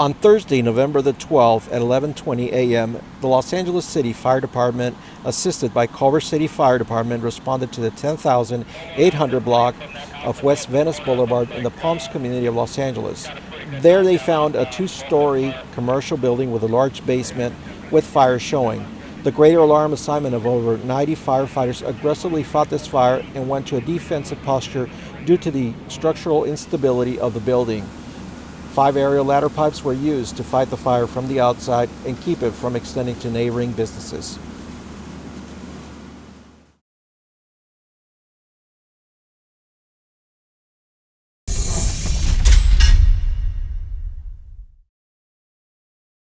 On Thursday, November the 12th at 11:20 a.m., the Los Angeles City Fire Department, assisted by Culver City Fire Department, responded to the 10,800 block of West Venice Boulevard in the Palms community of Los Angeles. There they found a two-story commercial building with a large basement with fire showing. The greater alarm assignment of over 90 firefighters aggressively fought this fire and went to a defensive posture due to the structural instability of the building. Five aerial ladder pipes were used to fight the fire from the outside and keep it from extending to neighboring businesses.